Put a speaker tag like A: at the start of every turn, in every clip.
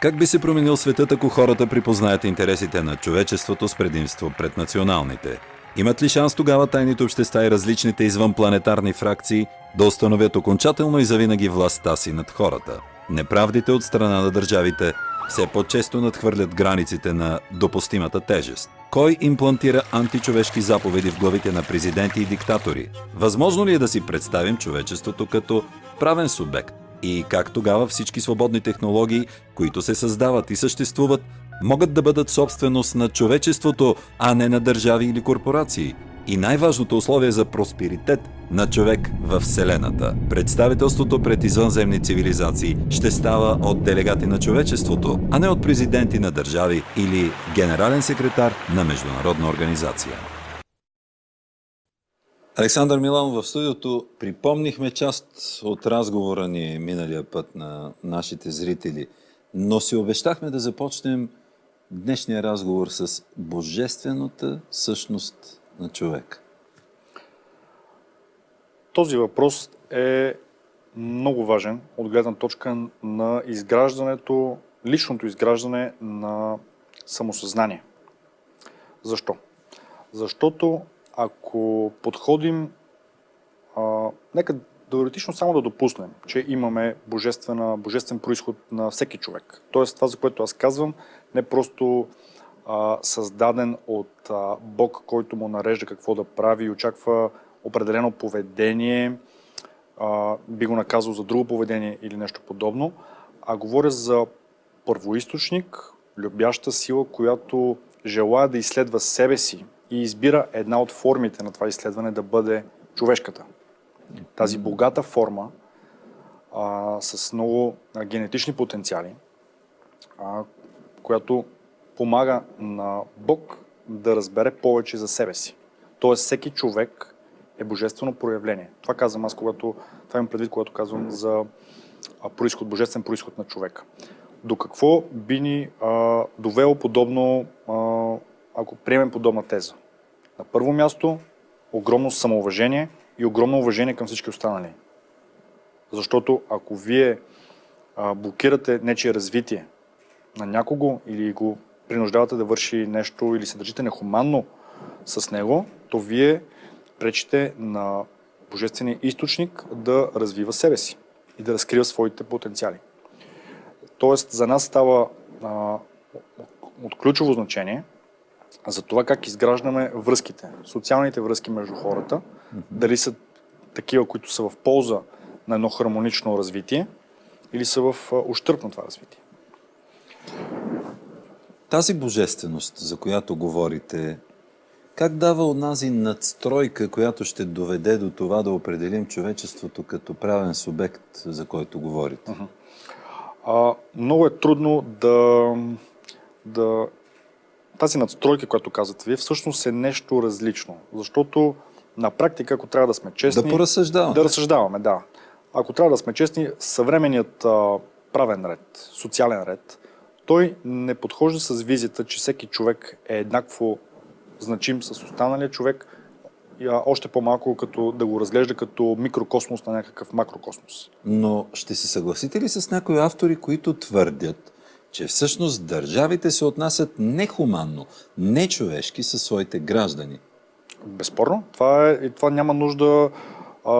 A: Как би се променил светът, ако хората припознаят интересите на човечеството с предимство пред националните? Имат ли шанс тогава тайните общества и различните извънпланетарни фракции да установят окончателно и завинаги властта си над хората? Неправдите от страна на държавите все по-често надхвърлят границите на допустимата тежест. Кой имплантира античовешки заповеди в главите на президенти и диктатори? Възможно ли е да си представим човечеството като правен субект? И как тогава всички свободни технологии, които се създават и съществуват, могат да бъдат собственост на човечеството, а не на държави или корпорации? И най-важното условие за просперитет на човек в Вселената. Представителството пред извънземни цивилизации ще става от делегати на човечеството, а не от президенти на държави или генерален секретар на международна организация. Александър Милан в студиото припомнихме част от разговора ни миналия път на нашите зрители, но си обещахме да започнем днешния разговор с божествената същност на човек.
B: Този въпрос е много важен от гледна точка на изграждането, личното изграждане на самосъзнание. Защо? Защото ако подходим, а, нека теоретично само да допуснем, че имаме божествен происход на всеки човек. Тоест това, за което аз казвам, не просто а, създаден от а, Бог, който му нарежда какво да прави и очаква определено поведение, а, би го наказал за друго поведение или нещо подобно, а говоря за първоисточник, любяща сила, която желая да изследва себе си и избира една от формите на това изследване да бъде човешката. Тази богата форма а, с много а, генетични потенциали, а, която помага на Бог да разбере повече за себе си. Тоест всеки човек е божествено проявление. Това казвам аз, когато, това имам предвид, когато казвам за происход, божествен происход на човека. До какво би ни а, довело подобно, а, ако приемем подобна теза? На първо място, огромно самоуважение и огромно уважение към всички останали. Защото ако вие а, блокирате нечие развитие на някого или го принуждавате да върши нещо или се държите нехуманно с него, то вие пречите на Божествения източник да развива себе си и да разкрива своите потенциали. Тоест, за нас става а, от ключово значение за това как изграждаме връзките, социалните връзки между хората, mm-hmm. дали са такива, които са в полза на едно хармонично развитие или са в ущърп на това развитие.
A: Тази божественост, за която говорите, как дава онази надстройка, която ще доведе до това да определим човечеството като правен субект, за който говорите? Uh-huh.
B: А, много е трудно да, да... Тази надстройка, която казвате вие, всъщност е нещо различно. Защото на практика, ако трябва да сме честни...
A: Да поразсъждаваме.
B: Да разсъждаваме, да. Ако трябва да сме честни, съвременният а, правен ред, социален ред, той не подхожда с визията, че всеки човек е еднакво значим с останалия човек, а още по-малко като да го разглежда като микрокосмос на някакъв макрокосмос.
A: Но ще се съгласите ли с някои автори, които твърдят, че всъщност държавите се отнасят нехуманно, нечовешки със своите граждани?
B: Безспорно. Това, е, това няма нужда а,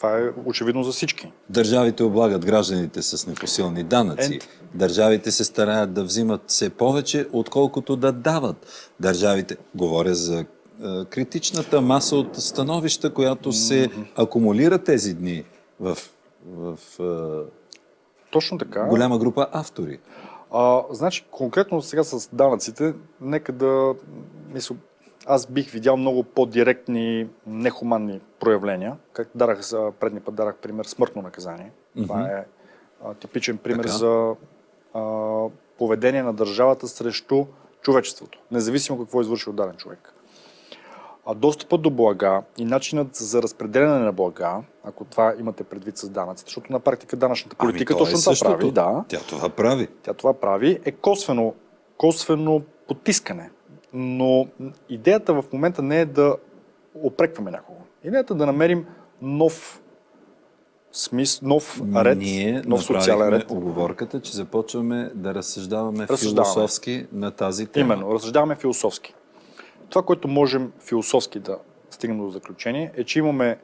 B: това е очевидно за всички.
A: Държавите облагат гражданите с непосилни данъци. And... Държавите се стараят да взимат все повече, отколкото да дават. Държавите, говоря за е, критичната маса от становища, която се акумулира тези дни в, в е,
B: Точно така.
A: голяма група автори.
B: А, значи, конкретно сега с данъците, нека да мисля, аз бих видял много по-директни, нехуманни проявления. Как дарах за предния път дарах пример смъртно наказание. Mm-hmm. Това е а, типичен пример така. за а, поведение на държавата срещу човечеството, независимо какво е извършил даден човек. А достъпът до блага и начинът за разпределяне на блага, ако това имате предвид с данъците, защото на практика данъчната ами политика ами, точно е това прави. Да,
A: тя това прави.
B: Тя това прави е косвено, косвено потискане но идеята в момента не е да опрекваме някого. Идеята е да намерим нов смис, нов ред,
A: Ние
B: нов социален ред.
A: оговорката, че започваме да разсъждаваме,
B: Разсъждаваме.
A: философски на тази тема.
B: Именно, разсъждаваме философски. Това, което можем философски да стигнем до заключение, е, че имаме,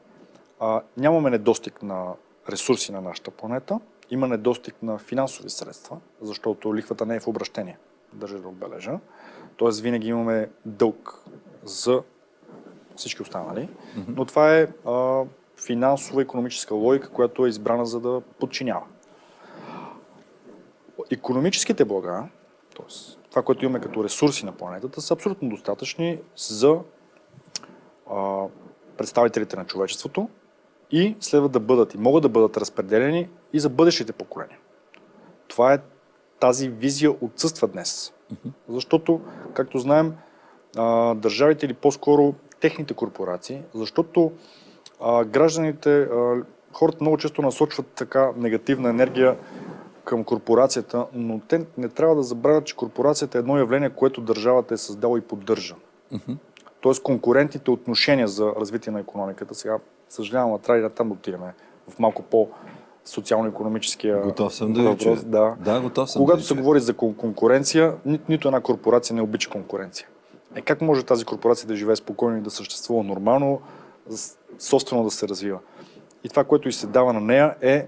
B: а, нямаме недостиг на ресурси на нашата планета, има недостиг на финансови средства, защото лихвата не е в обращение, държа да отбележа. Тоест винаги имаме дълг за всички останали, но това е а, финансова економическа логика, която е избрана за да подчинява. Економическите блага, т.е. това, което имаме като ресурси на планетата, са абсолютно достатъчни за а, представителите на човечеството и следва да бъдат и могат да бъдат разпределени и за бъдещите поколения. Това е тази визия отсъства днес. Защото, както знаем, а, държавите или по-скоро техните корпорации, защото а, гражданите, а, хората много често насочват така негативна енергия към корпорацията, но те не трябва да забравят, че корпорацията е едно явление, което държавата е създала и поддържа. Тоест конкурентните отношения за развитие на економиката, сега съжалявам, а трябва да там отидем в малко по социално-економическия
A: Готов съм да
B: въпрос. Да.
A: Да, готов съм
B: Когато
A: да
B: се
A: чуя.
B: говори за кон- конкуренция, ни, нито една корпорация не обича конкуренция. Е, как може тази корпорация да живее спокойно и да съществува нормално, собствено да се развива? И това, което и се дава на нея е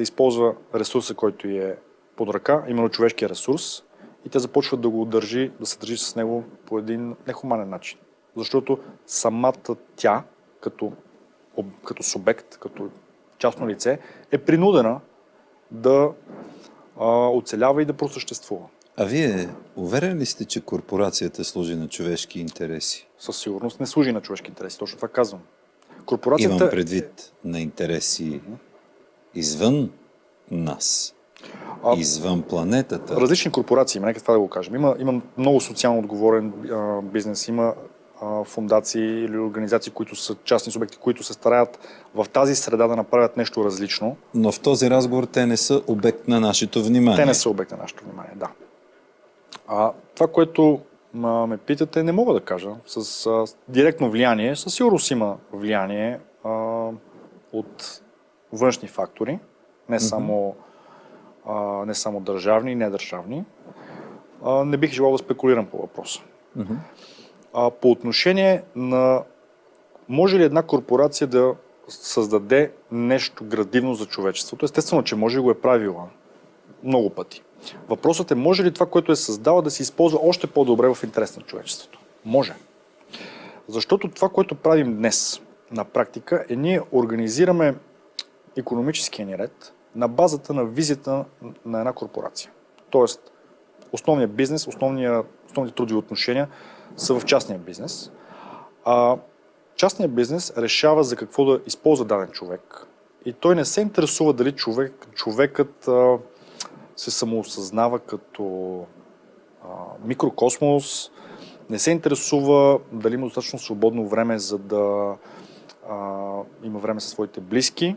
B: да използва ресурса, който е под ръка, именно човешкия ресурс, и те започват да го държи, да се държи с него по един нехуманен начин. Защото самата тя, като, като субект, като частно лице, е принудена да а, оцелява и да просъществува.
A: А вие уверен ли сте, че корпорацията служи на човешки интереси?
B: Със сигурност не служи на човешки интереси. Точно това казвам. Корпорацията
A: Имам предвид на интереси извън нас,
B: А-
A: извън планетата.
B: различни корпорации, има, нека това да го кажем. Има, има много социално отговорен а, бизнес, има а, фундации или организации, които са частни субекти, които се стараят в тази среда да направят нещо различно.
A: Но в този разговор те не са обект на нашето внимание.
B: Те не са обект на нашето внимание, да. А, това, което ма, ме питате, не мога да кажа. С а, директно влияние, със сигурност има влияние а, от външни фактори, не само, а, не само държавни и недържавни. А, не бих желал да спекулирам по въпроса. А, по отношение на може ли една корпорация да създаде нещо градивно за човечеството? Естествено, че може и го е правила много пъти. Въпросът е, може ли това, което е създала, да се използва още по-добре в интерес на човечеството? Може. Защото това, което правим днес на практика е ние организираме економическия ни ред на базата на визията на една корпорация. Тоест, основният бизнес, основния, основните трудови отношения са в частния бизнес. А частният бизнес решава за какво да използва даден човек. И той не се интересува дали човек, човекът а, се самоосъзнава като а, микрокосмос, не се интересува дали има достатъчно свободно време, за да а, има време със своите близки.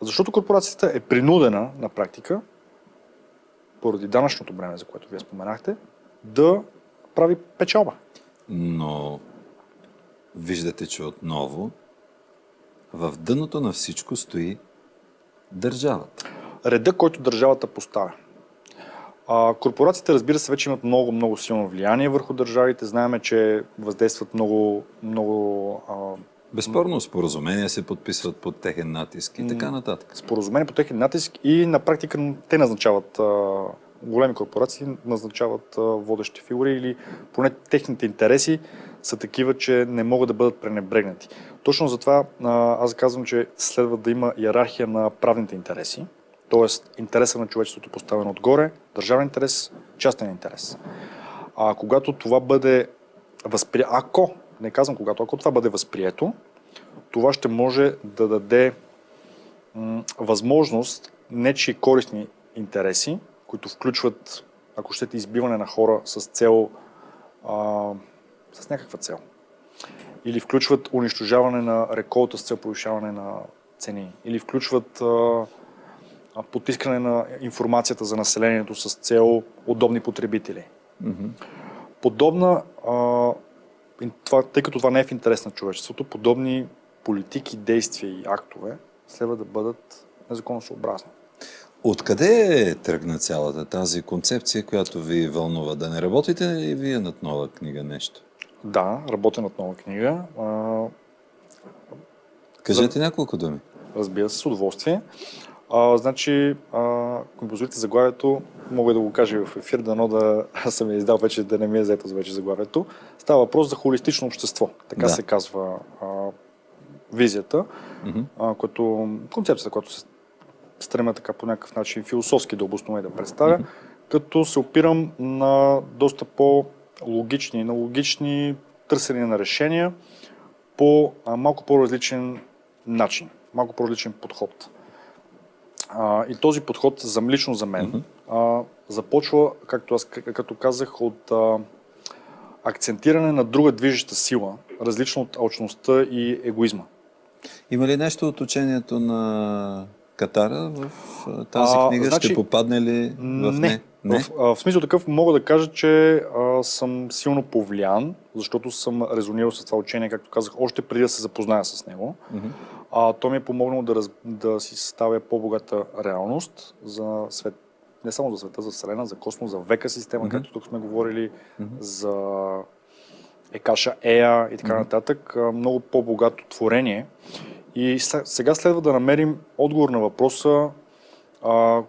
B: Защото корпорацията е принудена на практика, поради данъчното време, за което вие споменахте, да прави печалба.
A: Но виждате, че отново в дъното на всичко стои държавата.
B: реда, който държавата поставя. А, корпорациите, разбира се, вече имат много, много силно влияние върху държавите. Знаеме, че въздействат много, много а,
A: Безспорно споразумения се подписват под техен натиск и така нататък.
B: споразумения по техен натиск и на практика те назначават, големи корпорации назначават водещи фигури или поне техните интереси са такива, че не могат да бъдат пренебрегнати. Точно затова аз казвам, че следва да има иерархия на правните интереси, т.е. интереса на човечеството поставен отгоре, държавен интерес, частен интерес. А когато това бъде възприето, ако, не казвам когато, ако това бъде възприето, това ще може да даде възможност нечи корисни интереси, които включват, ако щете, избиване на хора с цел, а, с някаква цел. Или включват унищожаване на реколта с цел повишаване на цени. Или включват а, потискане на информацията за населението с цел удобни потребители. Подобна, а, това, тъй като това не е в интерес на човечеството, подобни политики, действия и актове следва да бъдат незаконосъобразни.
A: Откъде тръгна цялата тази концепция, която ви вълнува? Да не работите и вие над нова книга нещо?
B: Да, работя над нова книга.
A: Кажете няколко думи.
B: разбира се, с удоволствие. А, значи, а, позволите заглавието, мога да го кажа в ефир, дано да съм я издал вече, да не ми е заето за вече заглавието. Става въпрос за холистично общество. Така
A: Да.
B: се казва а, визията,
A: Мгм.
B: а, като концепцията, която се стремя така по някакъв начин философски да обоснова и да представя, като се опирам на доста по-логични, на логични търсения на решения по а, малко по-различен начин, малко по-различен подход. А, и този подход, за, лично за мен, а, започва, както аз като казах, от а, акцентиране на друга движеща сила, различно от алчността и егоизма.
A: Има ли нещо от учението на Катара в тази
B: А,
A: книга?
B: значи-
A: Ще попадне ли в
B: Не.
A: не?
B: В, а, в смисъл такъв мога да кажа, че а, съм силно повлиян, защото съм резонирал с това учение, както казах, още преди да се запозная с него.
A: Мгм.
B: А, то ми е помогнало да, раз, да си съставя по-богата реалност за свет, не само за света, за Вселена, за космос, за века система,
A: Мгм.
B: както тук сме говорили,
A: Мгм.
B: за Екаша Ея и така нататък. А, Много по-богато творение. И се- сега следва да намерим отговор на въпроса а,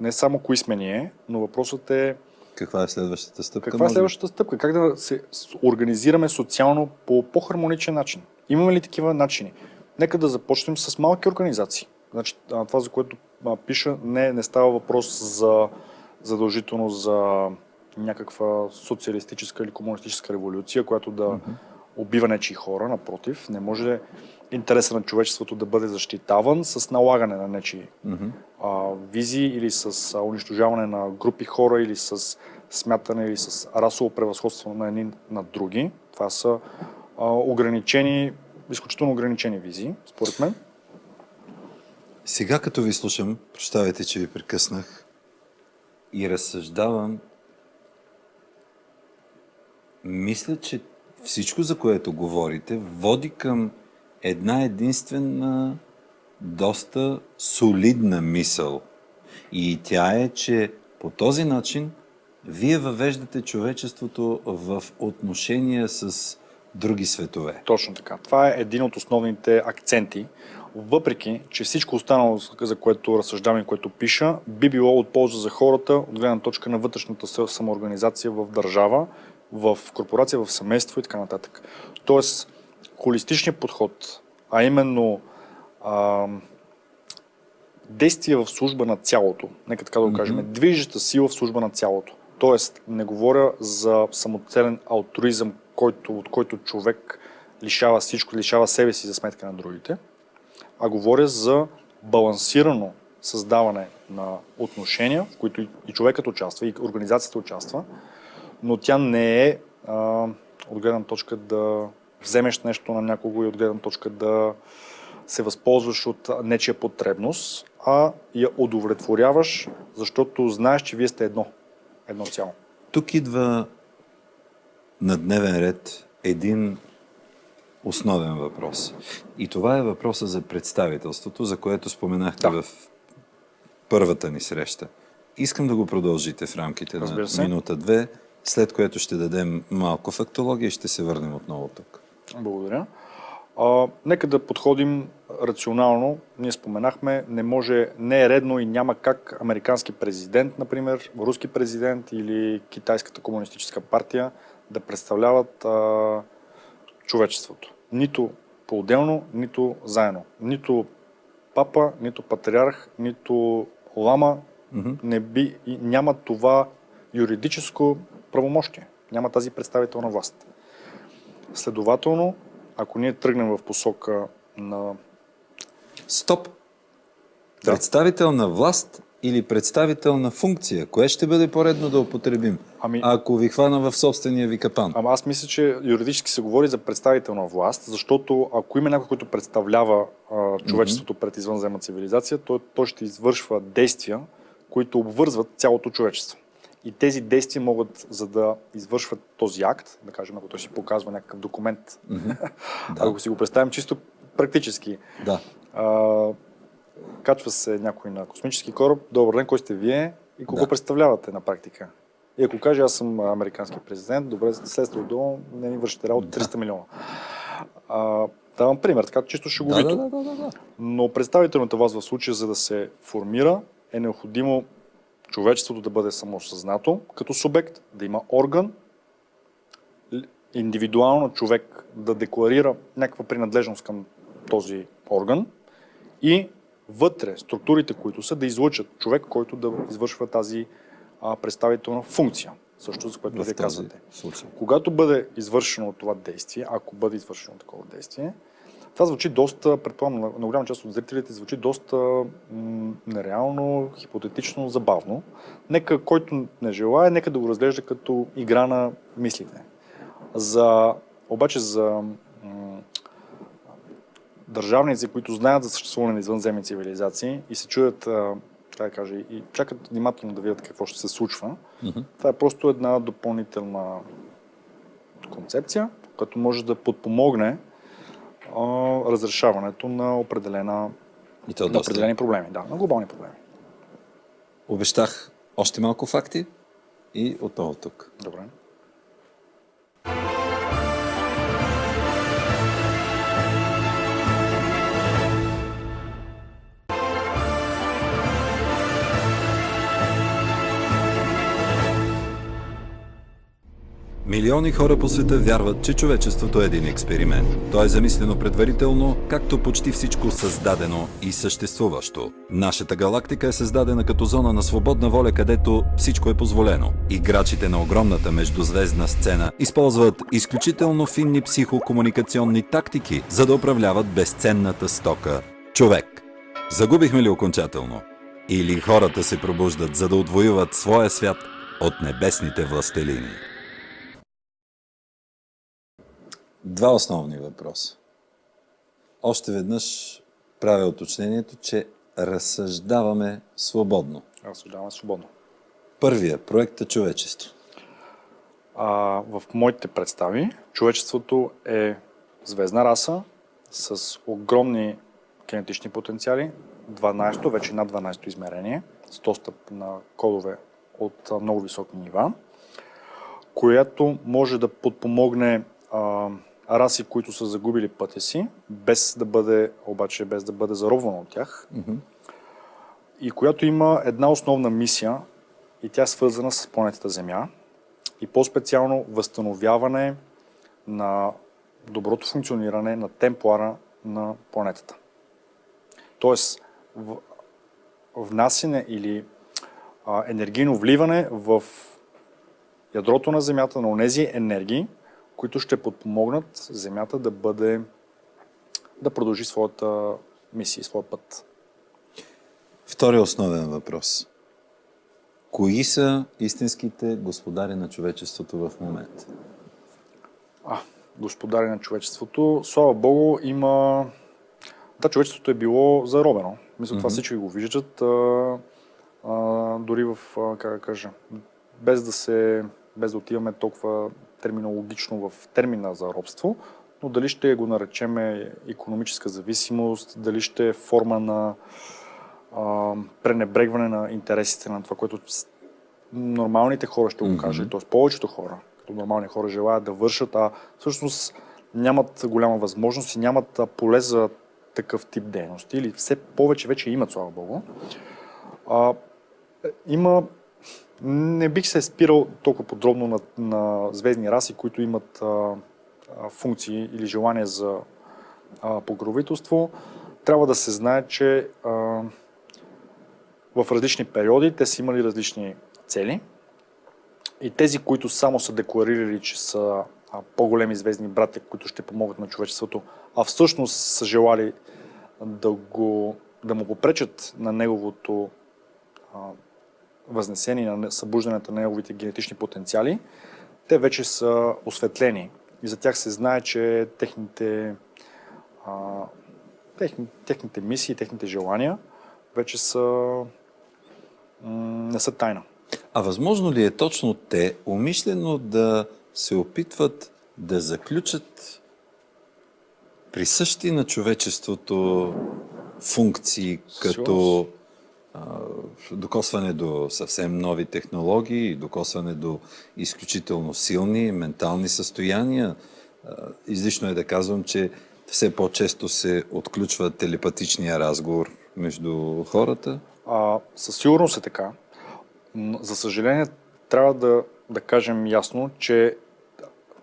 B: не само кои сме ние, но въпросът е
A: Каква е следващата стъпка?
B: каква е следващата стъпка? Как да се организираме социално по по-хармоничен начин? Имаме ли такива начини? Нека да започнем с малки организации. Значи, това, за което пиша, не, не става въпрос за задължително за някаква социалистическа или комунистическа революция, която да убива нечии хора. Напротив, не може интереса на човечеството да бъде защитаван с налагане на нечии
A: Мгм.
B: а, визии или с а, унищожаване на групи хора или с смятане или с расово превъзходство на едни над други. Това са а, ограничени, изключително ограничени визии, според мен.
A: Сега като ви слушам, прощавайте, че ви прекъснах и разсъждавам, мисля, че всичко, за което говорите, води към една единствена, доста солидна мисъл. И тя е, че по този начин вие въвеждате човечеството в отношения с други светове.
B: Точно така. Това е един от основните акценти. Въпреки, че всичко останало, за което разсъждавам и което пиша, би било от полза за хората от гледна точка на вътрешната самоорганизация в държава, в корпорация, в семейство и така нататък. Тоест, холистичният подход, а именно а, действие в служба на цялото, нека така да го кажем, движеща сила в служба на цялото. Тоест, не говоря за самоцелен алтруизъм, който, от който човек лишава всичко, лишава себе си за сметка на другите, а говоря за балансирано създаване на отношения, в които и- човекът участва, и организацията участва, но тя не е а, от гледна точка да вземеш нещо на някого и от гледна точка да се възползваш от нечия потребност, а я удовлетворяваш, защото знаеш, че вие сте едно. Едно цяло.
A: Тук идва на дневен ред един основен въпрос. И това е въпроса за представителството, за което споменахте
B: Да.
A: в първата ни среща. Искам да го продължите в рамките
B: Разбира
A: на
B: се.
A: минута-две, след което ще дадем малко фактология и ще се върнем отново тук.
B: Благодаря. А, нека да подходим рационално. Ние споменахме, не може, не е редно и няма как американски президент, например, руски президент или китайската комунистическа партия да представляват а, човечеството. Нито по-отделно, нито заедно. Нито папа, нито патриарх, нито лама
A: Мгм.
B: не би, няма това юридическо правомощие. Няма тази представителна власт. Следователно, ако ние тръгнем в посока на...
A: Стоп!
B: Да.
A: Представител на власт или представител на функция? Кое ще бъде по-редно да употребим?
B: Ами-
A: Ако ви хвана в собствения ви капан.
B: Ама аз мисля, че юридически се говори за представителна власт, защото ако има някой, който представлява а, човечеството пред извънземна цивилизация, той, той ще извършва действия, които обвързват цялото човечество. И тези действия могат, за да извършват този акт, да кажем, ако той си показва някакъв документ,
A: Да.
B: ако си го представим чисто практически,
A: Да.
B: А, качва се някой на космически кораб. Добър ден, кой сте вие и кого
A: Да.
B: представлявате на практика? И ако каже, аз съм американски президент, добре, следствие долу, не ми вършите работа 300 милиона. А, давам пример, така чисто
A: Да,
B: шеговито.
A: да, да, да, да.
B: Но представителната вас в случая, за да се формира, е необходимо човечеството да бъде самосъзнато като субект, да има орган, индивидуално човек да декларира някаква принадлежност към този орган и вътре структурите, които са, да излъчат човек, който да извършва тази а, представителна функция. Също за което вие казвате.
A: случай.
B: Когато бъде извършено това действие, ако бъде извършено такова действие, това звучи доста, предполагам, на, на голяма част от зрителите звучи доста м- нереално, хипотетично, забавно. Нека, който не желая, нека да го разглежда като игра на мислите. За, обаче за държавници, които знаят за съществуване на извънземни цивилизации и се чуят, така да кажа, и чакат внимателно да видят какво ще се случва,
A: Мгм.
B: това е просто една допълнителна концепция, която може да подпомогне а, разрешаването на, определена,
A: И то
B: на
A: доста.
B: определени проблеми. Да, на глобални проблеми.
A: Обещах още малко факти и отново тук.
B: Добре.
A: Милиони хора по света вярват, че човечеството е един експеримент. То е замислено предварително, както почти всичко създадено и съществуващо. Нашата галактика е създадена като зона на свободна воля, където всичко е позволено. Играчите на огромната междузвездна сцена използват изключително финни психокомуникационни тактики, за да управляват безценната стока – човек. Загубихме ли окончателно? Или хората се пробуждат, за да отвоюват своя свят от небесните властелини? Два основни въпроса. Още веднъж правя уточнението, че разсъждаваме свободно.
B: Разсъждаваме свободно.
A: Първия проект е човечество.
B: А, в моите представи човечеството е звездна раса с огромни генетични потенциали, 12, вече над 12 измерение, с достъп на кодове от много високи нива, която може да подпомогне а, раси, които са загубили пътя си, без да бъде, обаче без да бъде заробвана от тях, и която има една основна мисия и тя е свързана с планетата Земя и по-специално възстановяване на доброто функциониране на темплара на планетата. Тоест, в, внасяне или а, енергийно вливане в ядрото на Земята на онези енергии, които ще подпомогнат Земята да бъде да продължи своята мисия, своя път.
A: Втория основен въпрос. Кои са истинските господари на човечеството в момента?
B: А, господари на човечеството. Слава Богу, има... Да, човечеството е било заробено. Мисля, това
A: Мгм.
B: всички го виждат. А, а, дори в, а, как да кажа, без да се, без да отиваме толкова терминологично в термина за робство, но дали ще го наречеме економическа зависимост, дали ще е форма на а, пренебрегване на интересите на това, което нормалните хора ще го кажат, т.е. повечето хора, като нормални хора желаят да вършат, а всъщност нямат голяма възможност и нямат поле за такъв тип дейности, или все повече вече имат, слава Богу. А, е, има не бих се спирал толкова подробно на, на звездни раси, които имат а, функции или желание за а, покровителство. Трябва да се знае, че а, в различни периоди те са имали различни цели. И тези, които само са декларирали, че са по-големи звездни братя, които ще помогнат на човечеството, а всъщност са желали да, го, да му попречат на неговото а, възнесение, на събуждането на неговите генетични потенциали, те вече са осветлени. И за тях се знае, че техните, а, техни, техните мисии, техните желания вече са, не са тайна.
A: А възможно ли е точно те умишлено да се опитват да заключат присъщи на човечеството функции, като а, докосване до съвсем нови технологии, докосване до изключително силни ментални състояния. Излишно е да казвам, че все по-често се отключва телепатичния разговор между хората.
B: А, със сигурност е така. За съжаление, трябва да, да кажем ясно, че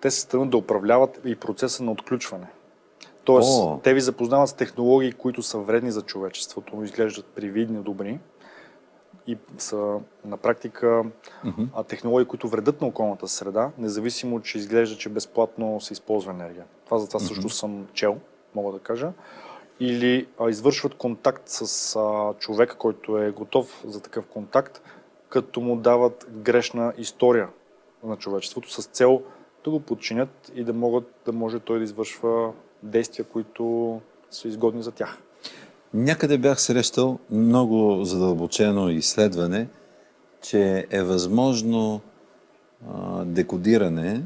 B: те се стремят да управляват и процеса на отключване. Тоест, О. те ви запознават с технологии, които са вредни за човечеството, изглеждат привидни, добри и са на практика mm-hmm. технологии, които вредят на околната среда, независимо, че изглежда, че безплатно се използва енергия. Това за това mm-hmm. също съм чел, мога да кажа. Или а, извършват контакт с а, човек, който е готов за такъв контакт, като му дават грешна история на човечеството с цел да го подчинят и да, могат, да може той да извършва действия, които са изгодни за тях.
A: Някъде бях срещал много задълбочено изследване, че е възможно а, декодиране,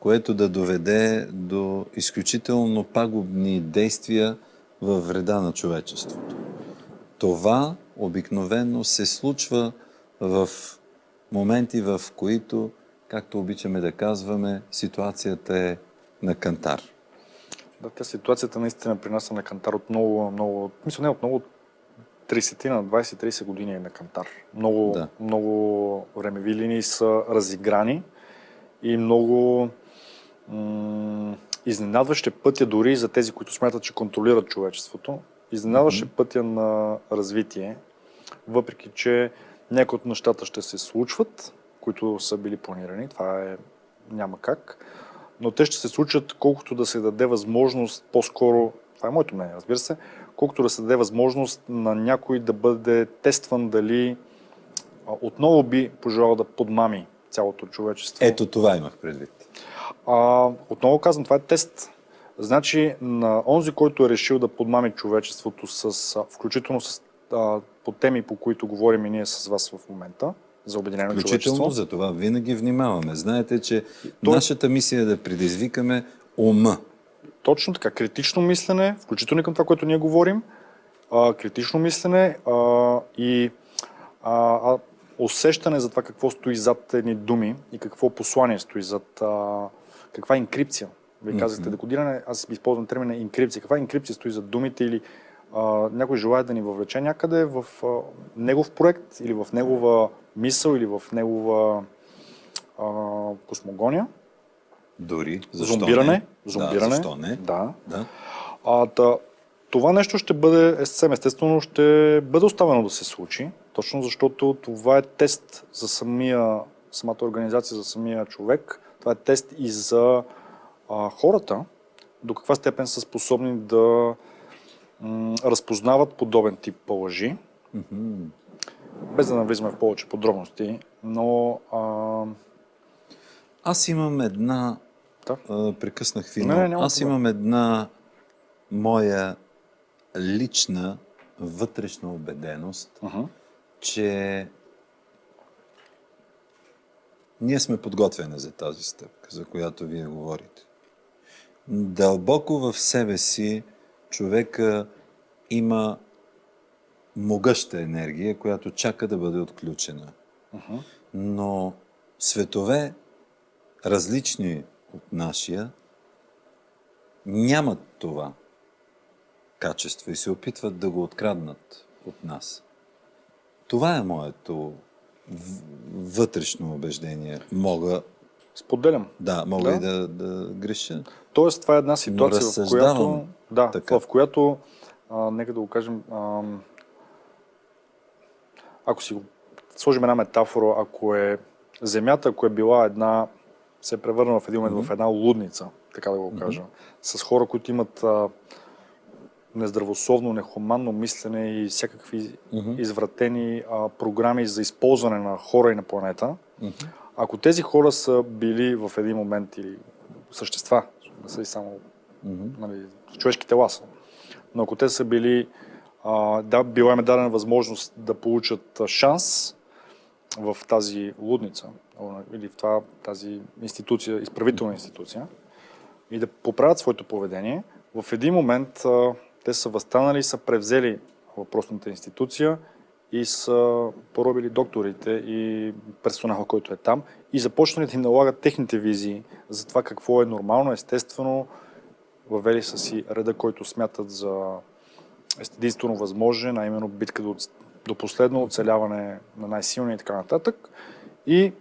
A: което да доведе до изключително пагубни действия във вреда на човечеството. Това обикновено се случва в моменти, в които, както обичаме да казваме, ситуацията е на кантар.
B: Да, тя ситуацията наистина при нас е на кантар от много, много, мисля не от много, 30 на 20-30 години е на кантар. Много, да. много времеви линии са разиграни и много м- изненадващи пътя дори за тези, които смятат, че контролират човечеството. Изненадващи mm-hmm. пътя на развитие, въпреки че някои от нещата ще се случват, които са били планирани. Това е няма как но те ще се случат колкото да се даде възможност, по-скоро, това е моето мнение, разбира се, колкото да се даде възможност на някой да бъде тестван дали отново би пожелал да подмами цялото човечество.
A: Ето това имах предвид.
B: А, отново казвам, това е тест. Значи на онзи, който е решил да подмами човечеството, с, включително с, а, по теми, по които говорим и ние с вас в момента, за Обединено
A: човечество. за това винаги внимаваме. Знаете, че То... нашата мисия е да предизвикаме ума.
B: Точно така. Критично мислене, включително и към това, което ние говорим, а, критично мислене а, и а, а, усещане за това какво стои зад едни думи и какво послание стои зад а, каква инкрипция. Вие казахте mm-hmm. декодиране, аз използвам термина инкрипция. Каква инкрипция стои зад думите или а, някой желая да ни въвлече някъде в а, негов проект или в негова мисъл или в негова а, космогония.
A: Дори. Защо
B: зомбиране.
A: Не?
B: Зомбиране. Да,
A: защо не?
B: Да. да. А, да. Това нещо ще бъде, съвсем естествено, ще бъде оставено да се случи, точно защото това е тест за самия, самата организация, за самия човек. Това е тест и за а, хората, до каква степен са способни да м- разпознават подобен тип лъжи. Mm-hmm без да навлизаме в повече подробности, но... А...
A: Аз имам една... Да? А, прекъснах ви, не, не, Аз имам една моя лична вътрешна убеденост, uh-huh. че ние сме подготвени за тази стъпка, за която вие говорите. Дълбоко в себе си човека има могъща енергия, която чака да бъде отключена. Uh-huh. Но светове, различни от нашия, нямат това качество и се опитват да го откраднат от нас. Това е моето вътрешно убеждение. Мога.
B: Споделям.
A: Да, мога да. и да, да греша.
B: Тоест, това е една ситуация, в която. Да, така. в която, а, нека да го кажем, а, ако си сложим една метафора, ако е Земята, ако е била една, се е превърнала в един момент mm-hmm. в една лудница, така да го кажа, mm-hmm. с хора, които имат а, нездравословно, нехуманно мислене и всякакви mm-hmm. извратени а, програми за използване на хора и на планета, mm-hmm. ако тези хора са били в един момент или същества, не са и само mm-hmm. нали, човешки тела са, но ако те са били да, била им дадена възможност да получат шанс в тази лудница или в това, тази институция, изправителна институция и да поправят своето поведение. В един момент а, Те са възстанали са превзели въпросната институция и са поробили докторите и персонала, който е там и започнали да им налагат техните визии за това какво е нормално, естествено, въвели са си реда, който смятат за единствено възможен, а именно битка до, до последно оцеляване на най-силния и така нататък. И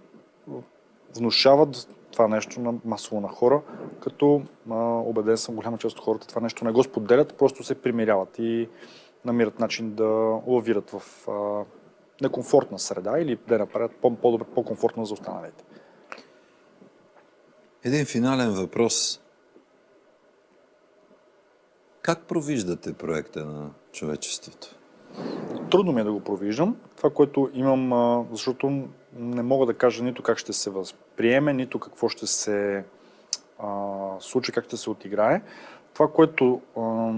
B: внушават това нещо на масово на хора, като а, убеден съм, голяма част от хората това нещо не го споделят, просто се примиряват и намират начин да лавират в а, некомфортна среда или да направят по-добре, по-комфортна за останалите.
A: Един финален въпрос. Как провиждате проекта на човечеството?
B: Трудно ми е да го провиждам. Това, което имам, защото не мога да кажа нито как ще се възприеме, нито какво ще се а, случи, как ще се отиграе. Това, което а,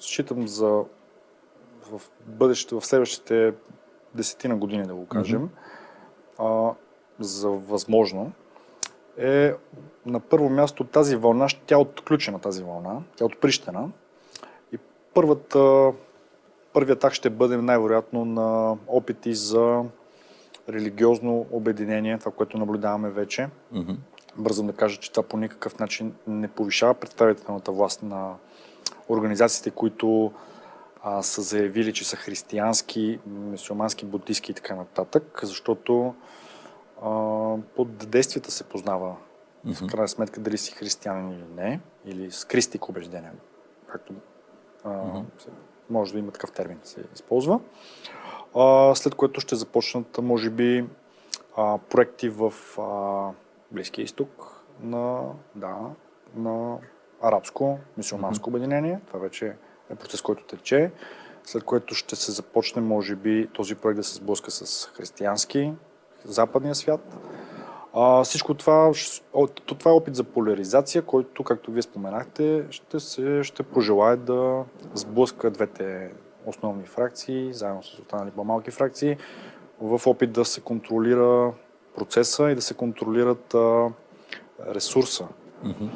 B: считам за в бъдеще, в следващите десетина години, да го кажем, mm-hmm. а, за възможно, е на първо място тази вълна, тя е отключена тази вълна, тя е отприщена. Първата, първият так ще бъде най-вероятно на опити за религиозно обединение, това, което наблюдаваме вече. Mm-hmm. Бързам да кажа, че това по никакъв начин не повишава представителната власт на организациите, които а, са заявили, че са християнски, мусулмански, буддийски и така нататък, защото а, под действията се познава mm-hmm. в крайна сметка дали си християнин или не, или с кристик убеждение, както mm-hmm. може да има такъв термин се използва. А, след което ще започнат, може би, а, проекти в а, Близкия изток на, да, на арабско, мусулманско mm-hmm. обединение. Това вече е процес, който тече, след което ще се започне, може би, този проект да се сблъска с християнски, западния свят. А, всичко това, това е опит за поляризация, който, както вие споменахте, ще, се, ще пожелае да сблъска двете основни фракции, заедно с останали по-малки фракции, в опит да се контролира процеса и да се контролират а, ресурса. Mm-hmm.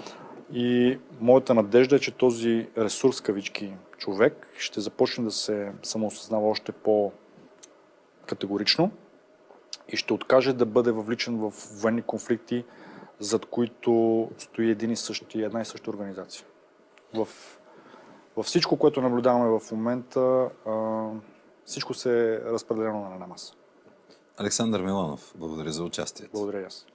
B: И моята надежда е, че този ресурс, кавички, човек, ще започне да се самоосъзнава още по-категорично и ще откаже да бъде въвличан в военни конфликти, зад които стои един и същи, една и съща организация. В, във всичко, което наблюдаваме в момента, всичко се е разпределено на една маса.
A: Александър Миланов, благодаря за участието.
B: Благодаря аз.